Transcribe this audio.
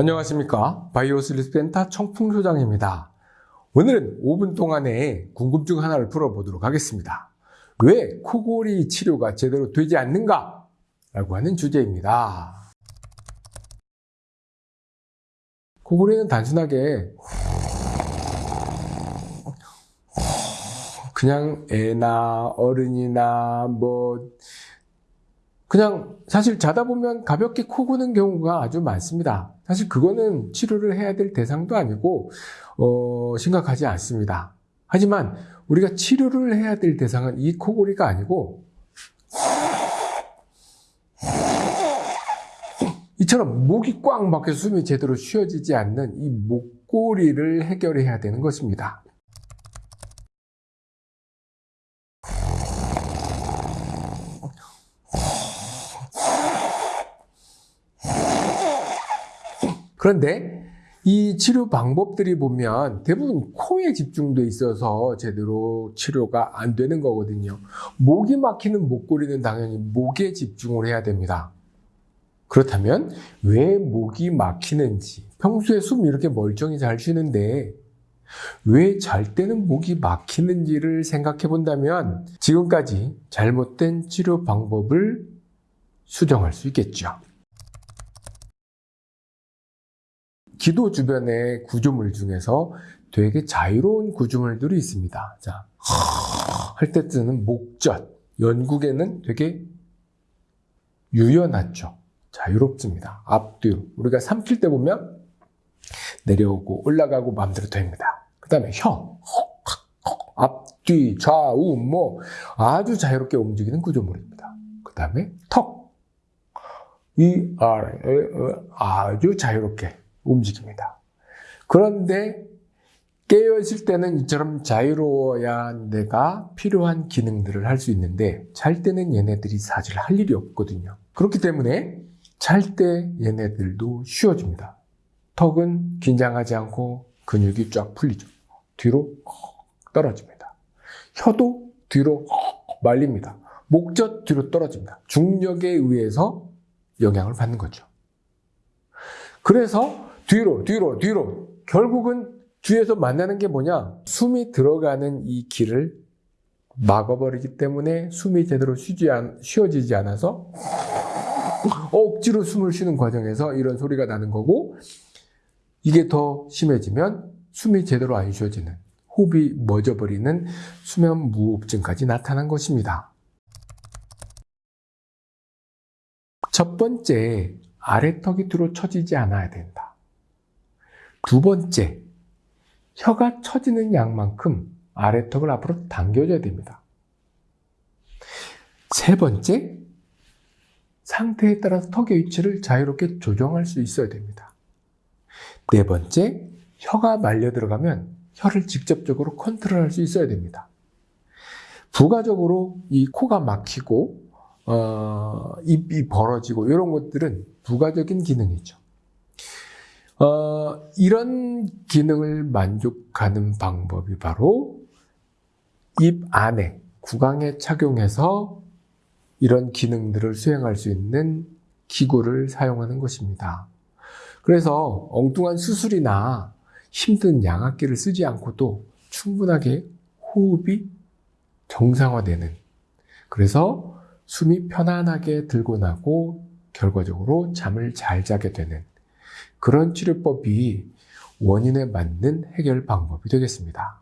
안녕하십니까? 바이오슬리스 펜타 청풍소장입니다. 오늘은 5분 동안에 궁금증 하나를 풀어보도록 하겠습니다. 왜 코골이 치료가 제대로 되지 않는가? 라고 하는 주제입니다. 코골이는 단순하게 그냥 애나 어른이나 뭐 그냥 사실 자다 보면 가볍게 코 고는 경우가 아주 많습니다. 사실 그거는 치료를 해야 될 대상도 아니고 어, 심각하지 않습니다. 하지만 우리가 치료를 해야 될 대상은 이 코골이가 아니고 이처럼 목이 꽉 막혀 숨이 제대로 쉬어지지 않는 이 목골이를 해결해야 되는 것입니다. 그런데 이 치료 방법들이 보면 대부분 코에 집중돼 있어서 제대로 치료가 안 되는 거거든요. 목이 막히는 목골이는 당연히 목에 집중을 해야 됩니다. 그렇다면 왜 목이 막히는지 평소에 숨 이렇게 멀쩡히 잘 쉬는데 왜 잘 때는 목이 막히는지를 생각해 본다면 지금까지 잘못된 치료 방법을 수정할 수 있겠죠. 기도 주변의 구조물 중에서 되게 자유로운 구조물들이 있습니다. 자, 할 때 쓰는 목젖, 연국에는 되게 유연하죠. 자유롭습니다. 앞뒤로. 우리가 삼킬 때 보면 내려오고 올라가고 마음대로 됩니다. 그 다음에 혀, 앞뒤, 좌우, 뭐 아주 자유롭게 움직이는 구조물입니다. 그 다음에 턱, 이, 알, 아주 자유롭게 움직입니다. 그런데 깨어있을 때는 이처럼 자유로워야 내가 필요한 기능들을 할 수 있는데 잘 때는 얘네들이 사실 할 일이 없거든요. 그렇기 때문에 잘 때 얘네들도 쉬워집니다. 턱은 긴장하지 않고 근육이 쫙 풀리죠. 뒤로 떨어집니다. 혀도 뒤로 말립니다. 목젖 뒤로 떨어집니다. 중력에 의해서 영향을 받는 거죠. 그래서 뒤로, 뒤로, 뒤로. 결국은 뒤에서 만나는 게 뭐냐? 숨이 들어가는 이 길을 막아버리기 때문에 숨이 제대로 쉬지 않, 쉬어지지 않아서 억지로 숨을 쉬는 과정에서 이런 소리가 나는 거고 이게 더 심해지면 숨이 제대로 안 쉬어지는 호흡이 멎어버리는 수면 무호흡증까지 나타난 것입니다. 첫 번째, 아래턱이 뒤로 처지지 않아야 된다. 두 번째, 혀가 처지는 양만큼 아래턱을 앞으로 당겨줘야 됩니다. 세 번째, 상태에 따라서 턱의 위치를 자유롭게 조정할 수 있어야 됩니다. 네 번째, 혀가 말려 들어가면 혀를 직접적으로 컨트롤할 수 있어야 됩니다. 부가적으로 이 코가 막히고 어, 입이 벌어지고 이런 것들은 부가적인 기능이죠. 어, 이런 기능을 만족하는 방법이 바로 입 안에 구강에 착용해서 이런 기능들을 수행할 수 있는 기구를 사용하는 것입니다. 그래서 엉뚱한 수술이나 힘든 양압기를 쓰지 않고도 충분하게 호흡이 정상화되는 그래서 숨이 편안하게 들고 나고 결과적으로 잠을 잘 자게 되는 그런 치료법이 원인에 맞는 해결 방법이 되겠습니다.